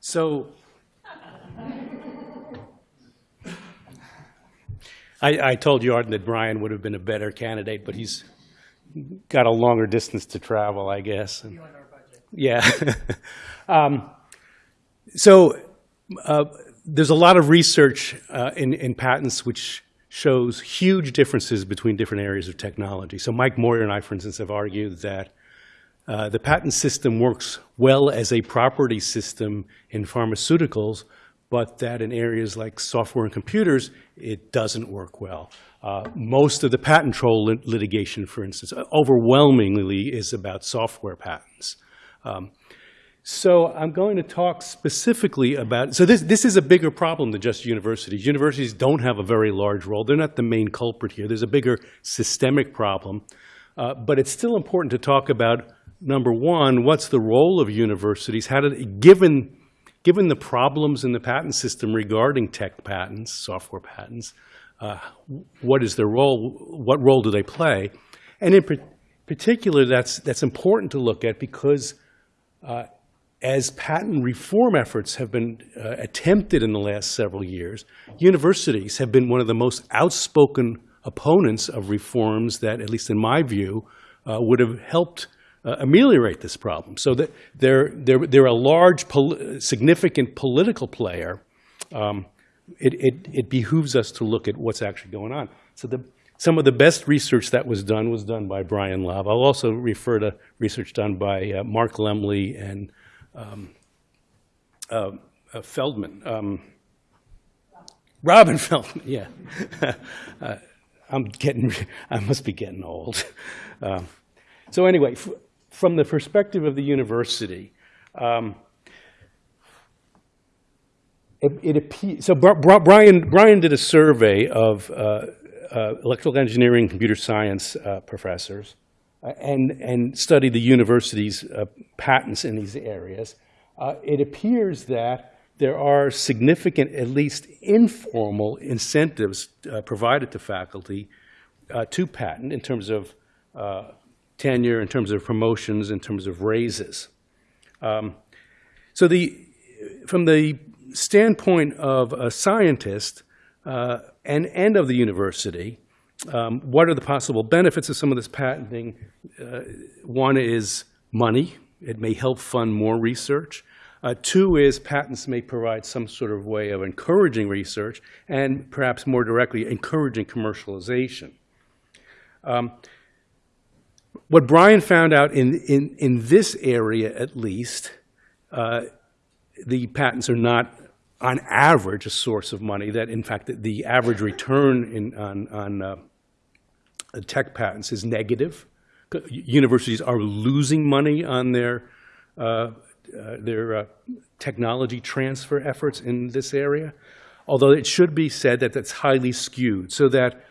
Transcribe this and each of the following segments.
So I, I told Jordan that Brian would have been a better candidate, but he's got a longer distance to travel, I guess. And- Yeah. Um, So uh, there's a lot of research uh, in, in patents which shows huge differences between different areas of technology. So Mike Meurer and I, for instance, have argued that uh, the patent system works well as a property system in pharmaceuticals, but that in areas like software and computers, it doesn't work well. Uh, Most of the patent troll lit- litigation, for instance, overwhelmingly is about software patents. Um, so I'm going to talk specifically about, so this, this is a bigger problem than just universities. Universities don't have a very large role. They're not the main culprit here. There's a bigger systemic problem. Uh, But it's still important to talk about, number one, what's the role of universities? How did, given, given the problems in the patent system regarding tech patents, software patents, uh, what is their role? What role do they play? And in particular, that's, that's important to look at because as patent reform efforts have been uh, attempted in the last several years, universities have been one of the most outspoken opponents of reforms that, at least in my view, uh, would have helped uh, ameliorate this problem. So that they're, they're, they're a large, pol- significant political player. Um, it, it, it behooves us to look at what's actually going on. So the, some of the best research that was done was done by Brian Love. I'll also refer to research done by uh, Mark Lemley and uh, Feldman. Um, Robin Feldman, yeah. Uh, I'm getting, I must be getting old. Uh, So anyway, from the perspective of the university, um, it, it so Bri- Bri- Brian, Brian did a survey of uh, uh, electrical engineering, computer science uh, professors, uh, and, and studied the university's uh, patents in these areas. Uh, It appears that there are significant, at least informal incentives provided to faculty to patent in terms of tenure, in terms of promotions, in terms of raises. Um, So the, from the standpoint of a scientist uh, and, and of the university, um, what are the possible benefits of some of this patenting? Uh, One is money. It may help fund more research. Uh, Two is patents may provide some sort of way of encouraging research and perhaps more directly, encouraging commercialization. Um, What Brian found out in, in, in this area at least, uh, the patents are not, on average, a source of money, that in fact, the- average return in, on, on uh, tech patents is negative. Universities are losing money on their, uh, uh, their uh, technology transfer efforts in this area, although it should be said that that's highly skewed, so that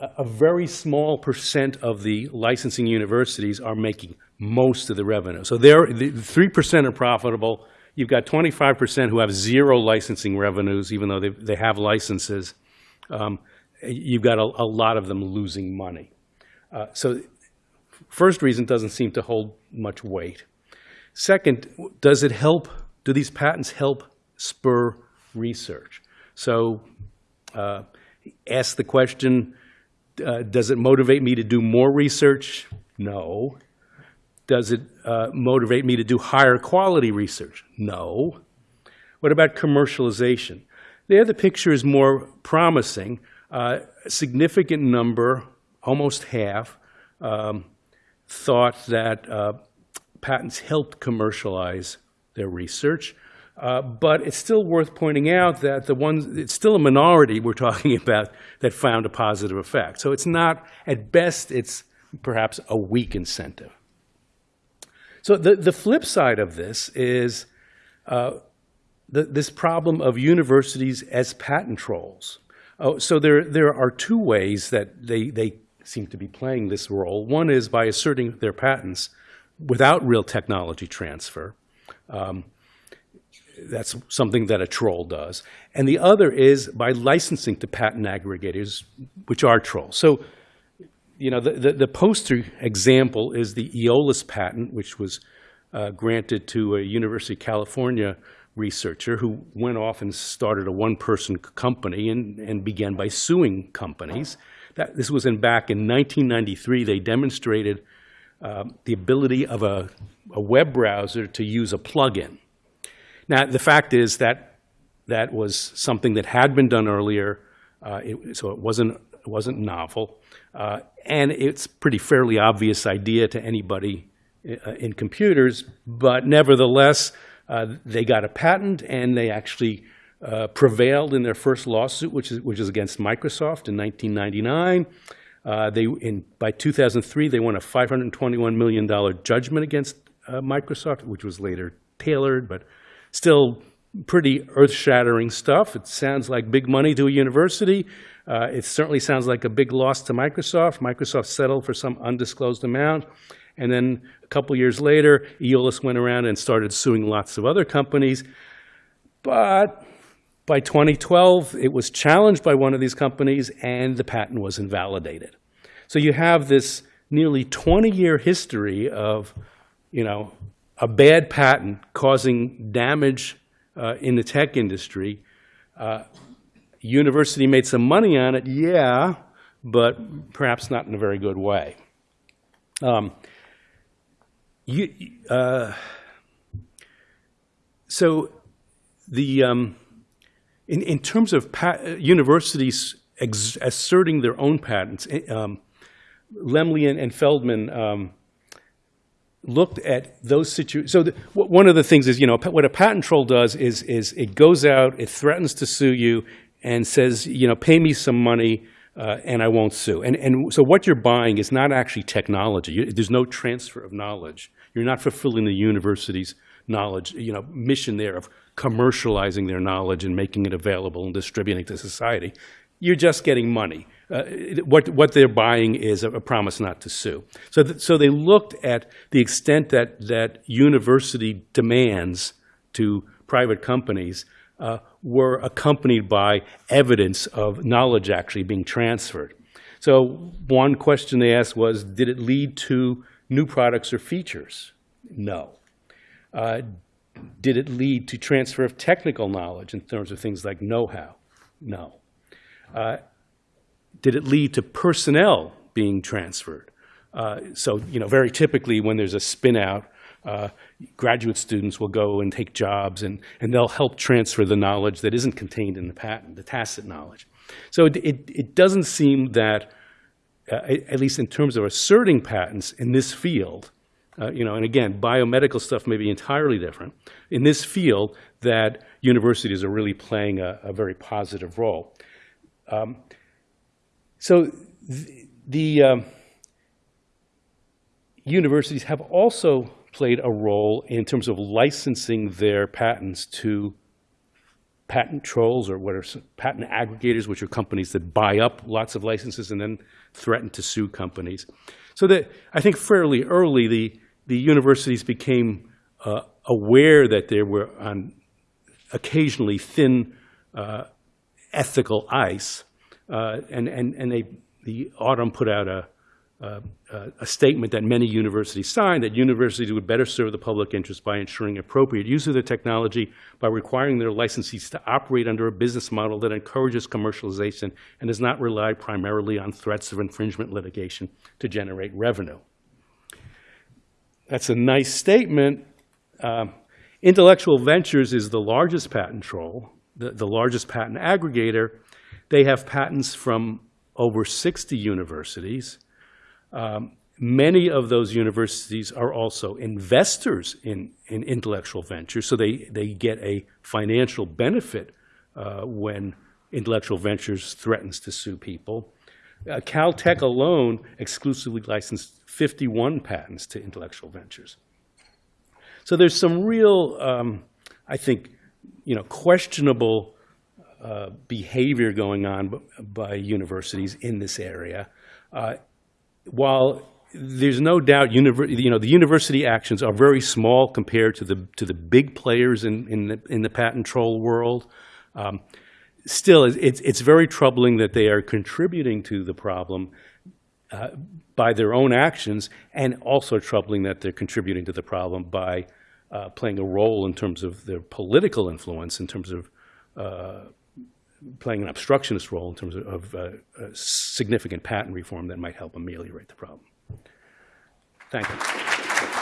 a very small percent of the licensing universities are making most of the revenue. So they're, the three percent are profitable. You've got twenty-five percent who have zero licensing revenues, even though they, they have licenses. Um, You've got a, a lot of them losing money. Uh, So first reason doesn't seem to hold much weight. Second, does it help, do these patents help spur research? So uh, ask the question, uh, does it motivate me to do more research? No. Does it uh, motivate me to do higher quality research? No. What about commercialization? There, the picture is more promising. Uh, A significant number, almost half, um, thought that uh, patents helped commercialize their research. Uh, But it's still worth pointing out that the ones, it's still a minority we're talking about that found a positive effect. So it's not, at best, it's perhaps a weak incentive. So the, the flip side of this is uh, the, this problem of universities as patent trolls. Oh, so there, there are two ways that they, they seem to be playing this role. One is by asserting their patents without real technology transfer. Um, that's something that a troll does. And the other is by licensing to patent aggregators, which are trolls. So, you know, the, the, the poster example is the Eolas patent, which was uh, granted to a University of California researcher who went off and started a one-person company and, and began by suing companies. That, this was in back in 1993. They demonstrated um, the ability of a, a web browser to use a plugin. Now, the fact is that that was something that had been done earlier, uh, it, so it wasn't, it wasn't novel. Uh, and it's pretty fairly obvious idea to anybody uh, in computers, but nevertheless, uh, they got a patent and they actually uh, prevailed in their first lawsuit, which is, which is against Microsoft in 1999. Uh, they, in, by 2003, they won a $521 million judgment against uh, Microsoft, which was later tailored, but still pretty earth-shattering stuff. It sounds like big money to a university. Uh, it certainly sounds like a big loss to Microsoft. Microsoft settled for some undisclosed amount. And then a couple years later, Eolas went around and started suing lots of other companies. But by 2012, it was challenged by one of these companies and the patent was invalidated. So you have this nearly 20-year history of, you know, a bad patent causing damage uh, in the tech industry. Uh, university made some money on it, yeah, but perhaps not in a very good way. Um, you, uh, so the um, in, in terms of universities asserting their own patents, eh, um, Lemley and, and Feldman um, looked at those situations. So the, one of the things is, you know, what a patent troll does is, is it goes out, it threatens to sue you, and says, you know, pay me some money, uh, and I won't sue. And, and so what you're buying is not actually technology. You, there's no transfer of knowledge. You're not fulfilling the university's knowledge, you know, mission there of commercializing their knowledge and making it available and distributing it to society. You're just getting money. Uh, what, what they're buying is a, a promise not to sue. So, th so they looked at the extent that, that university demands to private companies uh, were accompanied by evidence of knowledge actually being transferred. So one question they asked was, did it lead to new products or features? No. Uh, did it lead to transfer of technical knowledge in terms of things like know-how? No. Uh, did it lead to personnel being transferred? Uh, so, you know, very typically when there's a spin out, uh, graduate students will go and take jobs and, and they'll help transfer the knowledge that isn't contained in the patent, the tacit knowledge. So it, it, it doesn't seem that, uh, at least in terms of asserting patents in this field, uh, you know, and again, biomedical stuff may be entirely different. In this field, that universities are really playing a, a very positive role. Um, so the, the um, universities have also played a role in terms of licensing their patents to patent trolls or what are patent aggregators, which are companies that buy up lots of licenses and then threaten to sue companies. So that I think fairly early, the, the universities became uh, aware that there were on occasionally thin uh, ethical ice, uh, and, and, and they, the AUTM put out a, uh, a statement that many universities signed that universities would better serve the public interest by ensuring appropriate use of the technology by requiring their licensees to operate under a business model that encourages commercialization and does not rely primarily on threats of infringement litigation to generate revenue. That's a nice statement. Uh, Intellectual Ventures is the largest patent troll, the, the largest patent aggregator. They have patents from over 60 universities. Um, many of those universities are also investors in, in intellectual ventures, so they, they get a financial benefit uh, when intellectual ventures threatens to sue people. Uh, Caltech alone exclusively licensed 51 patents to intellectual ventures. So there's some real, um, I think, you know, questionable uh, behavior going on by universities in this area. Uh, while there's no doubt, you know, the university actions are very small compared to the to the big players in in the, in the patent troll world. Um, still, it's it's very troubling that they are contributing to the problem. uh, by their own actions, and also troubling that they're contributing to the problem by uh, playing a role in terms of their political influence, in terms of uh, playing an obstructionist role in terms of, of uh, significant patent reform that might help ameliorate the problem. Thank you.